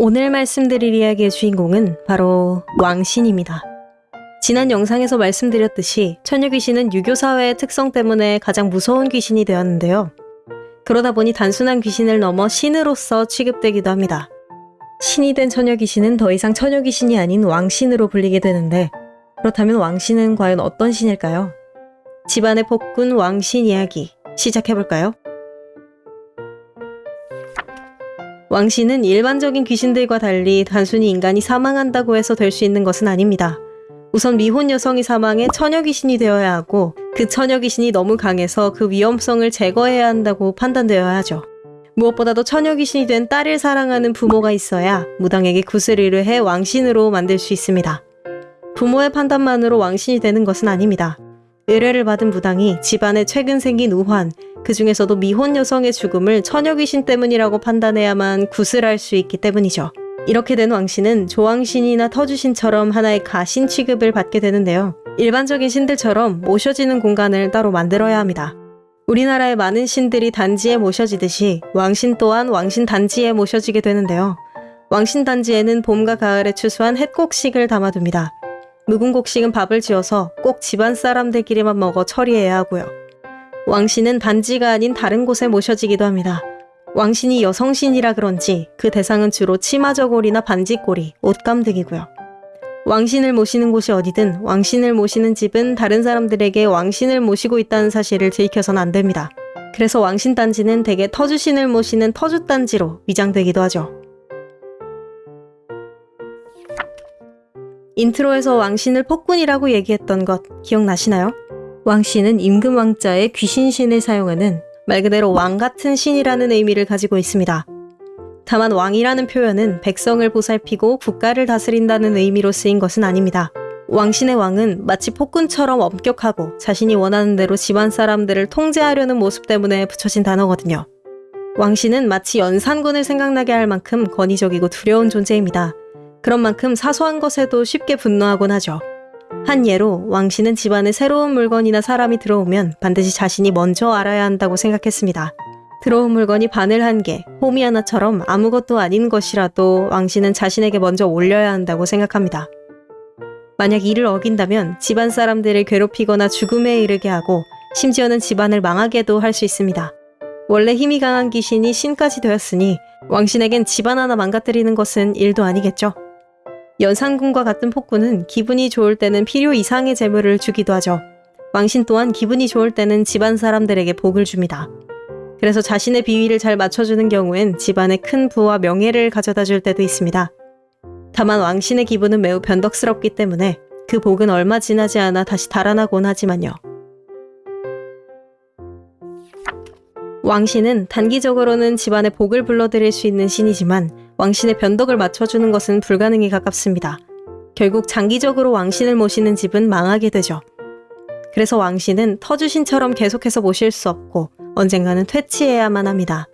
오늘 말씀드릴 이야기의 주인공은 바로 왕신입니다. 지난 영상에서 말씀드렸듯이 처녀 귀신은 유교 사회의 특성 때문에 가장 무서운 귀신이 되었는데요. 그러다 보니 단순한 귀신을 넘어 신으로서 취급되기도 합니다. 신이 된 처녀 귀신은 더 이상 처녀 귀신이 아닌 왕신으로 불리게 되는데 그렇다면 왕신은 과연 어떤 신일까요? 집안의 폭군 왕신 이야기 시작해볼까요? 왕신은 일반적인 귀신들과 달리 단순히 인간이 사망한다고 해서 될 수 있는 것은 아닙니다. 우선 미혼 여성이 사망해 처녀 귀신이 되어야 하고 그 처녀 귀신이 너무 강해서 그 위험성을 제거해야 한다고 판단되어야 하죠. 무엇보다도 처녀 귀신이 된 딸을 사랑하는 부모가 있어야 무당에게 구슬이를 해 왕신으로 만들 수 있습니다. 부모의 판단만으로 왕신이 되는 것은 아닙니다. 의뢰를 받은 무당이 집안에 최근 생긴 우환, 그 중에서도 미혼 여성의 죽음을 처녀 귀신 때문이라고 판단해야만 구슬할 수 있기 때문이죠. 이렇게 된 왕신은 조왕신이나 터주신처럼 하나의 가신 취급을 받게 되는데요. 일반적인 신들처럼 모셔지는 공간을 따로 만들어야 합니다. 우리나라의 많은 신들이 단지에 모셔지듯이 왕신 또한 왕신 단지에 모셔지게 되는데요. 왕신 단지에는 봄과 가을에 추수한 햇곡식을 담아둡니다. 묵은 곡식은 밥을 지어서 꼭 집안 사람들끼리만 먹어 처리해야 하고요. 왕신은 단지가 아닌 다른 곳에 모셔지기도 합니다. 왕신이 여성신이라 그런지 그 대상은 주로 치마저고리나 반짇고리, 옷감 등이고요. 왕신을 모시는 곳이 어디든 왕신을 모시는 집은 다른 사람들에게 왕신을 모시고 있다는 사실을 들켜선 안 됩니다. 그래서 왕신단지는 대개 터주신을 모시는 터주단지로 위장되기도 하죠. intro에서 왕신을 폭군이라고 얘기했던 것 기억나시나요? 왕신은 임금왕자의 귀신신을 사용하는 말 그대로 왕 같은 신이라는 의미를 가지고 있습니다. 다만 왕이라는 표현은 백성을 보살피고 국가를 다스린다는 의미로 쓰인 것은 아닙니다. 왕신의 왕은 마치 폭군처럼 엄격하고 자신이 원하는 대로 집안 사람들을 통제하려는 모습 때문에 붙여진 단어거든요. 왕신은 마치 연산군을 생각나게 할 만큼 권위적이고 두려운 존재입니다. 그런 만큼 사소한 것에도 쉽게 분노하곤 하죠. 한 예로 왕씨는 집안에 새로운 물건이나 사람이 들어오면 반드시 자신이 먼저 알아야 한다고 생각했습니다. 들어온 물건이 바늘 한 개, 호미 하나처럼 아무것도 아닌 것이라도 왕씨는 자신에게 먼저 올려야 한다고 생각합니다. 만약 이를 어긴다면 집안 사람들을 괴롭히거나 죽음에 이르게 하고 심지어는 집안을 망하게도 할 수 있습니다. 원래 힘이 강한 귀신이 신까지 되었으니 왕신에겐 집안 하나 망가뜨리는 것은 일도 아니겠죠. 연산군과 같은 폭군은 기분이 좋을 때는 필요 이상의 재물을 주기도 하죠. 왕신 또한 기분이 좋을 때는 집안 사람들에게 복을 줍니다. 그래서 자신의 비위를 잘 맞춰주는 경우엔 집안에 큰 부와 명예를 가져다 줄 때도 있습니다. 다만 왕신의 기분은 매우 변덕스럽기 때문에 그 복은 얼마 지나지 않아 다시 달아나곤 하지만요. 왕신은 단기적으로는 집안에 복을 불러들일 수 있는 신이지만 왕신의 변덕을 맞춰주는 것은 불가능에 가깝습니다. 결국 장기적으로 왕신을 모시는 집은 망하게 되죠. 그래서 왕신은 터주신처럼 계속해서 모실 수 없고 언젠가는 퇴치해야만 합니다.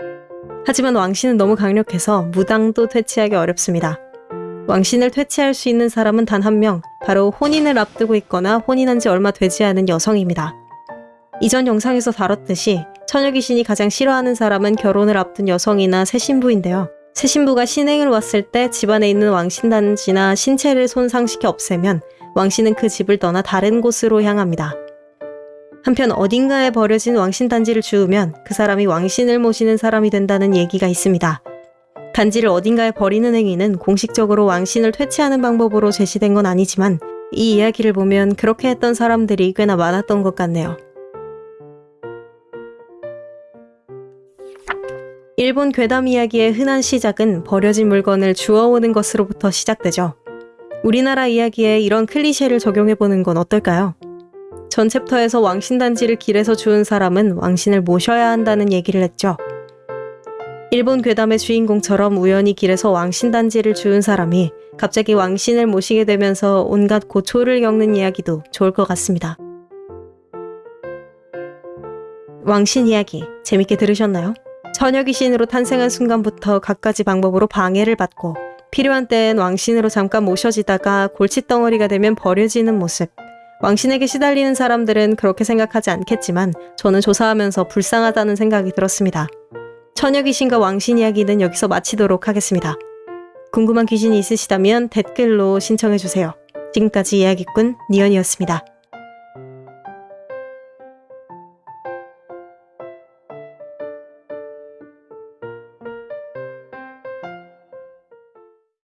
하지만 왕신은 너무 강력해서 무당도 퇴치하기 어렵습니다. 왕신을 퇴치할 수 있는 사람은 단 한 명, 바로 혼인을 앞두고 있거나 혼인한 지 얼마 되지 않은 여성입니다. 이전 영상에서 다뤘듯이 처녀 귀신이 가장 싫어하는 사람은 결혼을 앞둔 여성이나 새 신부인데요. 새 신부가 신행을 왔을 때 집안에 있는 왕신단지나 신체를 손상시켜 없애면 왕신은 그 집을 떠나 다른 곳으로 향합니다. 한편 어딘가에 버려진 왕신단지를 주우면 그 사람이 왕신을 모시는 사람이 된다는 얘기가 있습니다. 단지를 어딘가에 버리는 행위는 공식적으로 왕신을 퇴치하는 방법으로 제시된 건 아니지만 이 이야기를 보면 그렇게 했던 사람들이 꽤나 많았던 것 같네요. 일본 괴담 이야기의 흔한 시작은 버려진 물건을 주워오는 것으로부터 시작되죠. 우리나라 이야기에 이런 클리셰를 적용해보는 건 어떨까요? 전 챕터에서 왕신단지를 길에서 주운 사람은 왕신을 모셔야 한다는 얘기를 했죠. 일본 괴담의 주인공처럼 우연히 길에서 왕신단지를 주운 사람이 갑자기 왕신을 모시게 되면서 온갖 고초를 겪는 이야기도 좋을 것 같습니다. 왕신 이야기 재밌게 들으셨나요? 처녀 귀신으로 탄생한 순간부터 갖가지 방법으로 방해를 받고 필요한 때엔 왕신으로 잠깐 모셔지다가 골칫덩어리가 되면 버려지는 모습. 왕신에게 시달리는 사람들은 그렇게 생각하지 않겠지만 저는 조사하면서 불쌍하다는 생각이 들었습니다. 처녀 귀신과 왕신 이야기는 여기서 마치도록 하겠습니다. 궁금한 귀신이 있으시다면 댓글로 신청해주세요. 지금까지 이야기꾼 니언이었습니다.